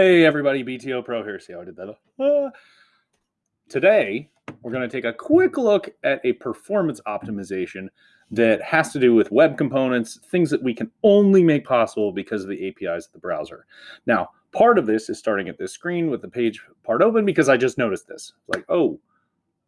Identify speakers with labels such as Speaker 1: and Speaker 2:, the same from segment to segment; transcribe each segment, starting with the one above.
Speaker 1: Hey everybody, btopro here. See how I did that? Uh, today, we're going to take a quick look at a performance optimization that has to do with web components, things that we can only make possible because of the APIs of the browser. Now, part of this is starting at this screen with the page part open because I just noticed this. Like, oh,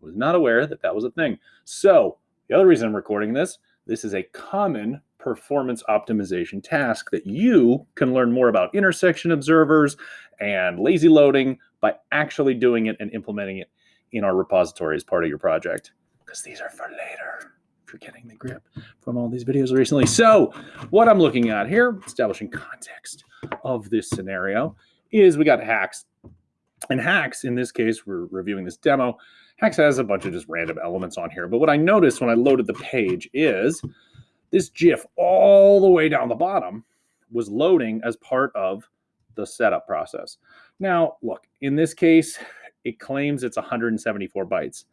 Speaker 1: was not aware that that was a thing. So the other reason I'm recording this, this is a common performance optimization task that you can learn more about intersection observers and lazy loading by actually doing it and implementing it in our repository as part of your project. Because these are for later, if you're getting the grip from all these videos recently. So what I'm looking at here, establishing context of this scenario, is we got HAX. And HAX, in this case, we're reviewing this demo. HAX has a bunch of just random elements on here. But what I noticed when I loaded the page is this GIF all the way down the bottom was loading as part of the setup process. Now, look, in this case, it claims it's 174 bytes.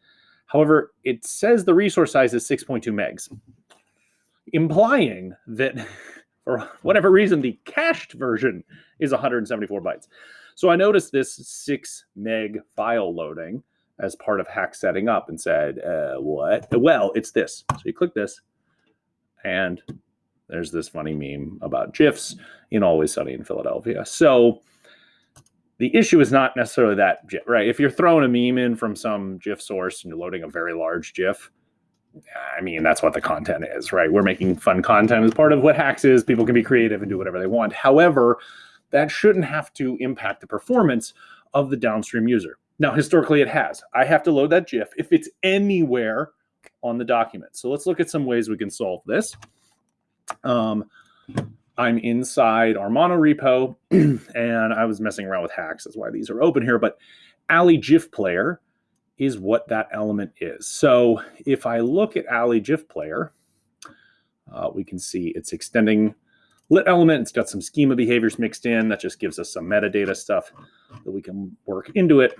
Speaker 1: However, it says the resource size is 6.2 megs, implying that for whatever reason, the cached version is 174 bytes. So I noticed this 6 meg file loading as part of hack setting up and said, uh, what? Well, it's this. So you click this, and there's this funny meme about GIFs in Always Sunny in Philadelphia. So the issue is not necessarily that right? If you're throwing a meme in from some GIF source and you're loading a very large GIF, I mean, that's what the content is, right? We're making fun content as part of what HAX is. People can be creative and do whatever they want. However, that shouldn't have to impact the performance of the downstream user. Now, historically, it has. I have to load that GIF if it's anywhere on the document. So let's look at some ways we can solve this. Um, I'm inside our mono repo and I was messing around with HAX. That's why these are open here. But a11y GIF player is what that element is. So if I look at a11y GIF player, uh, we can see it's extending lit element. It's got some schema behaviors mixed in. That just gives us some metadata stuff that we can work into it.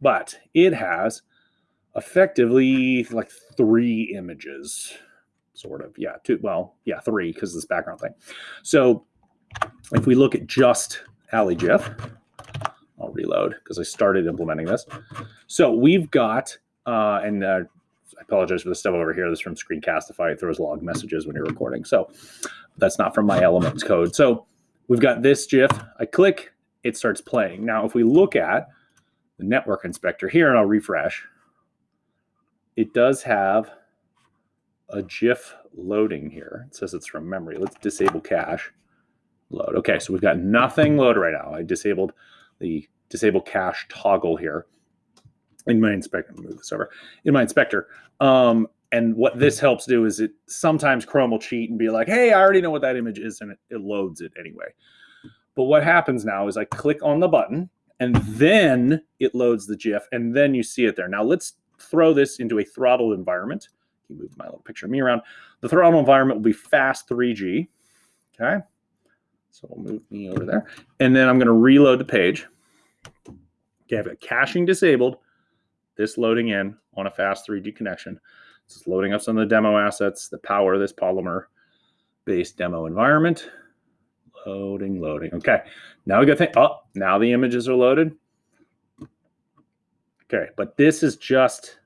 Speaker 1: But it has effectively like three images, sort of. Yeah, two. Well, yeah, three because this background thing. So if we look at just a11y GIF, I'll reload because I started implementing this. So we've got, uh, and uh, I apologize for the stuff over here. This from Screencastify. It throws log messages when you're recording. So that's not from my Elements code. So we've got this GIF. I click, it starts playing. Now, if we look at the network inspector here, and I'll refresh, it does have a GIF loading here. It says it's from memory. Let's disable cache load. Okay, so we've got nothing loaded right now. I disabled the disable cache toggle here in my inspector. Move this over in my inspector. Um, and what this helps do is it sometimes Chrome will cheat and be like, "Hey, I already know what that image is," and it, it loads it anyway. But what happens now is I click on the button, and then it loads the GIF, and then you see it there. Now let's throw this into a throttled environment. You move my little picture of me around. The throttle environment will be fast 3G. Okay. So we'll move me over there. And then I'm going to reload the page. Okay, I've got caching disabled. This loading in on a fast 3G connection. This is loading up some of the demo assets that power of this Polymer based demo environment. Loading, loading. Okay, now we got to think, oh, now the images are loaded. Okay, but this is just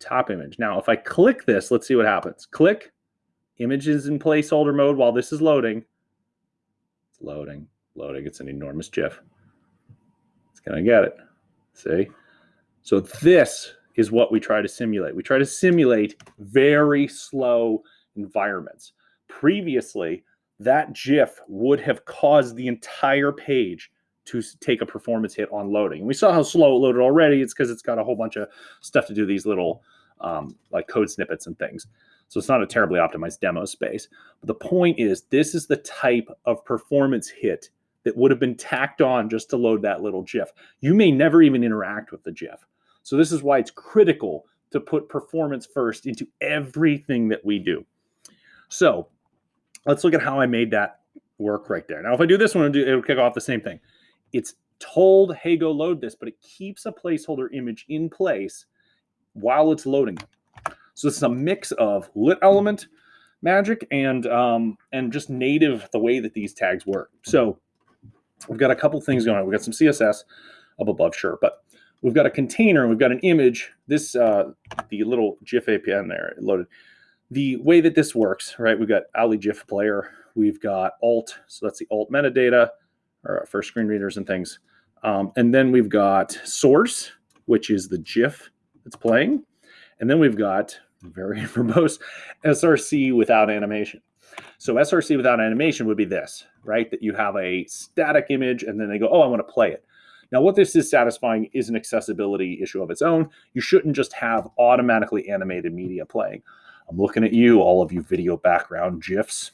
Speaker 1: top image. Now, if I click this, let's see what happens. Click, image is in placeholder mode while this is loading. It's loading, loading. It's an enormous GIF. It's going to get it. See? So this is what we try to simulate. We try to simulate very slow environments. Previously, that GIF would have caused the entire page to take a performance hit on loading. We saw how slow it loaded already. It's because it's got a whole bunch of stuff to do these little um, like code snippets and things. So it's not a terribly optimized demo space. But the point is, this is the type of performance hit that would have been tacked on just to load that little GIF. You may never even interact with the GIF. So this is why it's critical to put performance first into everything that we do. So let's look at how I made that work right there. Now, if I do this one, it'll kick off the same thing it's told, hey, go load this, but it keeps a placeholder image in place while it's loading. So it's a mix of lit element magic and um, and just native the way that these tags work. So we've got a couple things going on. We've got some CSS up above, sure, but we've got a container and we've got an image. This, uh, the little GIF APN there loaded. The way that this works, right? We've got a11y GIF player. We've got alt, so that's the alt metadata or for screen readers and things. Um, and then we've got source, which is the GIF that's playing. And then we've got very verbose SRC without animation. So SRC without animation would be this, right? That you have a static image and then they go, oh, I want to play it. Now, what this is satisfying is an accessibility issue of its own. You shouldn't just have automatically animated media playing. I'm looking at you, all of you video background GIFs.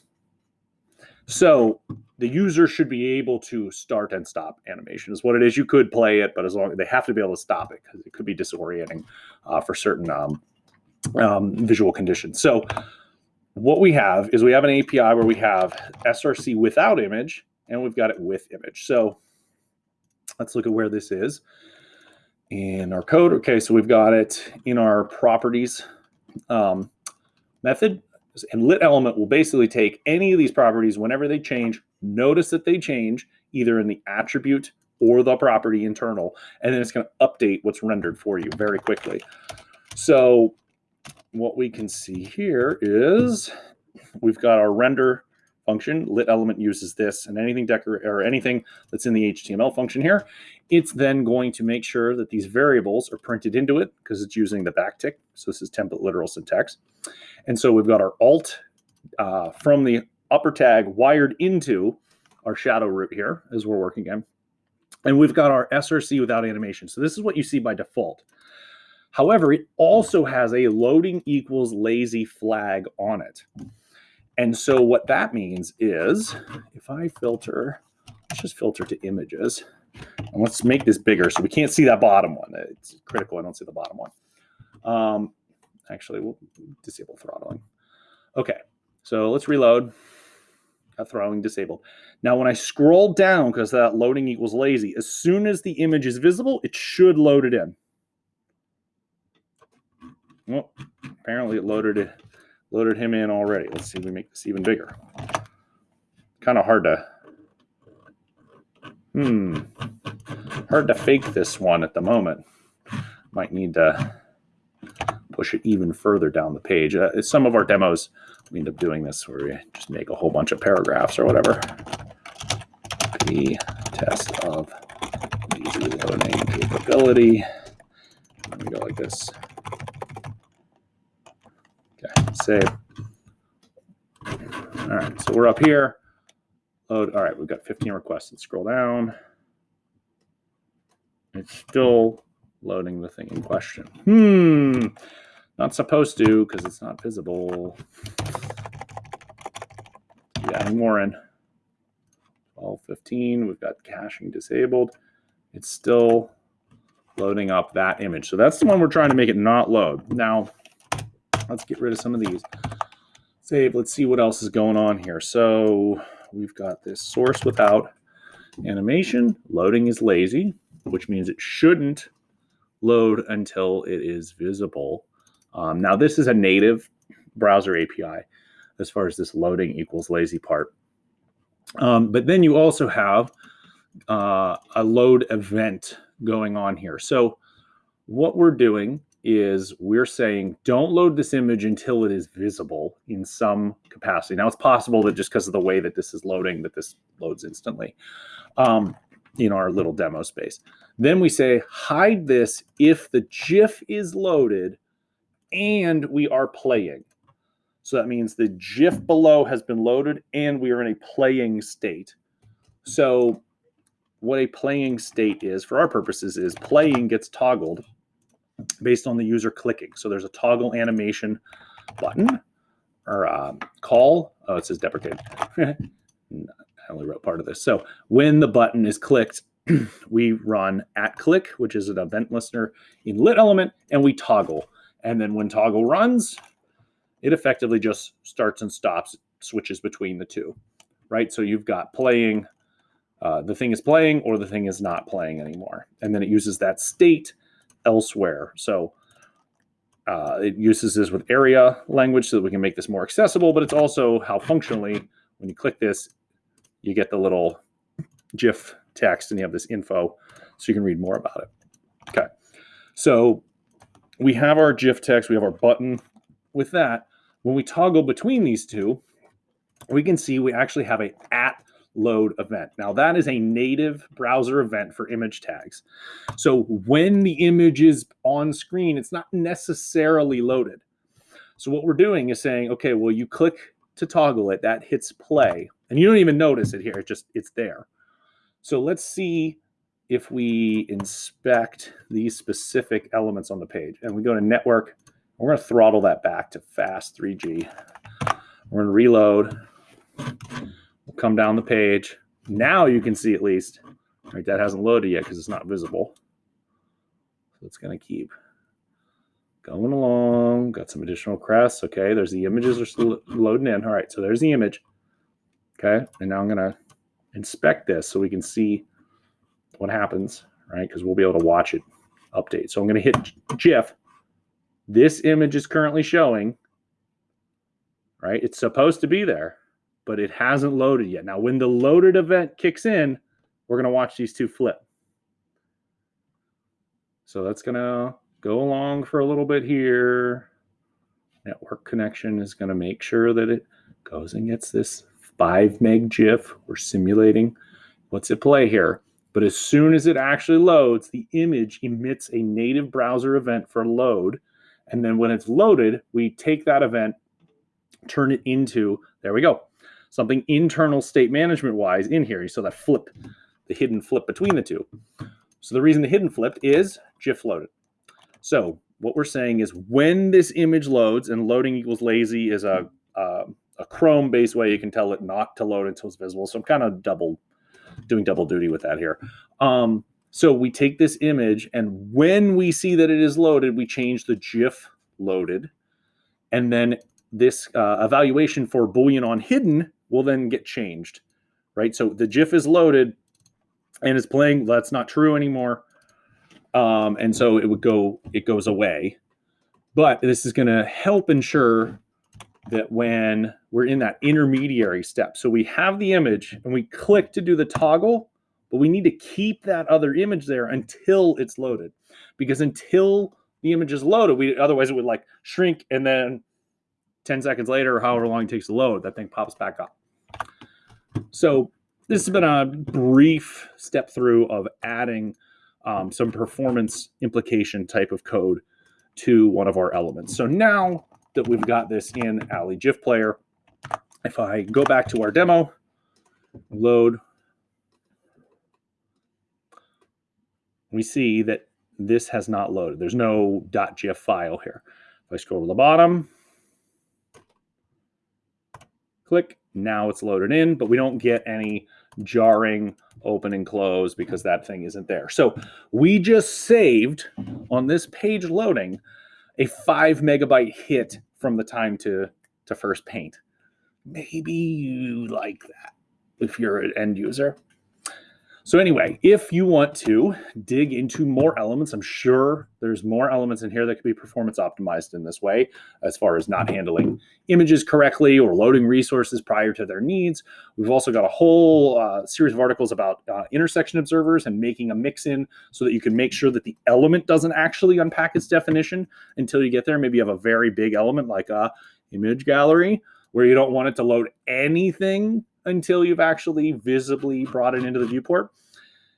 Speaker 1: So the user should be able to start and stop animation is what it is. You could play it, but as long they have to be able to stop it because it could be disorienting uh, for certain um, um, visual conditions. So what we have is we have an API where we have SRC without image and we've got it with image. So let's look at where this is in our code. Okay, so we've got it in our properties um, method. And lit element will basically take any of these properties whenever they change, notice that they change either in the attribute or the property internal, and then it's going to update what's rendered for you very quickly. So what we can see here is we've got our render function. Lit element uses this and anything decor or anything that's in the HTML function here. It's then going to make sure that these variables are printed into it because it's using the backtick. So this is template literal syntax. And so we've got our alt uh, from the upper tag wired into our shadow root here as we're working in. And we've got our SRC without animation. So this is what you see by default. However, it also has a loading equals lazy flag on it. And so what that means is if I filter, let's just filter to images. And let's make this bigger so we can't see that bottom one. It's critical I don't see the bottom one. Um, actually, we'll disable throttling. Okay, so let's reload. Got throttling disabled. Now, when I scroll down, because that loading equals lazy, as soon as the image is visible, it should load it in. Well, apparently it loaded it, loaded him in already. Let's see if we make this even bigger. Kind of hard to, hmm, hard to fake this one at the moment. Might need to push it even further down the page. Uh, some of our demos, we end up doing this where we just make a whole bunch of paragraphs or whatever. The test of the loading capability. We go like this. Okay, save. All right, so we're up here. Load. All right, we've got 15 requests. Let's scroll down. It's still loading the thing in question. Hmm, not supposed to because it's not visible. Keep adding more in. 12, 15. We've got caching disabled. It's still loading up that image. So that's the one we're trying to make it not load. Now, Let's get rid of some of these. Save. Let's see what else is going on here. So we've got this source without animation. Loading is lazy, which means it shouldn't load until it is visible. Um, now, this is a native browser API as far as this loading equals lazy part. Um, but then you also have uh, a load event going on here. So what we're doing is we're saying don't load this image until it is visible in some capacity. Now it's possible that just because of the way that this is loading that this loads instantly um, in our little demo space. Then we say hide this if the GIF is loaded and we are playing. So that means the GIF below has been loaded and we are in a playing state. So what a playing state is for our purposes is playing gets toggled based on the user clicking. So there's a toggle animation button or um, call. Oh, it says deprecated. I only wrote part of this. So when the button is clicked, we run at click, which is an event listener in lit element, and we toggle. And then when toggle runs, it effectively just starts and stops, switches between the two, right? So you've got playing, uh, the thing is playing or the thing is not playing anymore. And then it uses that state elsewhere. So uh, it uses this with area language so that we can make this more accessible, but it's also how functionally, when you click this, you get the little GIF text and you have this info so you can read more about it. Okay. So we have our GIF text, we have our button. With that, when we toggle between these two, we can see we actually have a at load event. Now that is a native browser event for image tags. So when the image is on screen, it's not necessarily loaded. So what we're doing is saying, okay, well, you click to toggle it, that hits play, and you don't even notice it here, it just, it's there. So let's see if we inspect these specific elements on the page and we go to network, we're going to throttle that back to fast 3G. We're going to reload. Come down the page. Now you can see at least, right? That hasn't loaded yet because it's not visible. So it's going to keep going along. Got some additional crests. Okay, there's the images are still loading in. All right, so there's the image. Okay, and now I'm going to inspect this so we can see what happens, right? Because we'll be able to watch it update. So I'm going to hit GIF. This image is currently showing, right? It's supposed to be there, but it hasn't loaded yet. Now, when the loaded event kicks in, we're going to watch these two flip. So that's going to go along for a little bit here. Network connection is going to make sure that it goes and gets this 5 meg GIF. We're simulating what's at play here. But as soon as it actually loads, the image emits a native browser event for load. And then when it's loaded, we take that event, turn it into, there we go, something internal state management wise in here. You saw that flip, the hidden flip between the two. So the reason the hidden flipped is GIF loaded. So what we're saying is when this image loads and loading equals lazy is a, a, a Chrome based way you can tell it not to load until it's visible. So I'm kind of double doing double duty with that here. Um, so we take this image and when we see that it is loaded, we change the GIF loaded. And then this uh, evaluation for Boolean on hidden will then get changed, right? So the GIF is loaded and it's playing, that's not true anymore. Um, and so it would go, it goes away. But this is going to help ensure that when we're in that intermediary step, so we have the image and we click to do the toggle, but we need to keep that other image there until it's loaded. Because until the image is loaded, we otherwise it would like shrink and then 10 seconds later, or however long it takes to load, that thing pops back up. So this has been a brief step through of adding um, some performance implication type of code to one of our elements. So now that we've got this in a11y GIF player. If I go back to our demo, load, we see that this has not loaded. There's no .gif file here. If I scroll to the bottom, click, now it's loaded in, but we don't get any jarring open and close because that thing isn't there. So we just saved on this page loading a five megabyte hit from the time to to first paint. Maybe you like that if you're an end user. So anyway, if you want to dig into more elements, I'm sure there's more elements in here that could be performance optimized in this way, as far as not handling images correctly or loading resources prior to their needs. We've also got a whole uh, series of articles about uh, intersection observers and making a mix in so that you can make sure that the element doesn't actually unpack its definition until you get there. Maybe you have a very big element like a image gallery where you don't want it to load anything until you've actually visibly brought it into the viewport.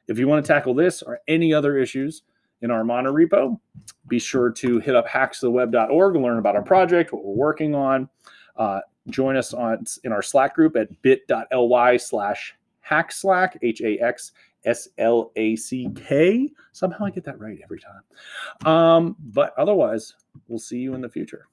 Speaker 1: If you want to tackle this or any other issues in our mono repo, be sure to hit up haxtheweb.org and learn about our project, what we're working on. Uh, join us on in our Slack group at bit.ly slash haxslack, H-A-X S-L-A-C-K. Somehow I get that right every time. Um, but otherwise, we'll see you in the future.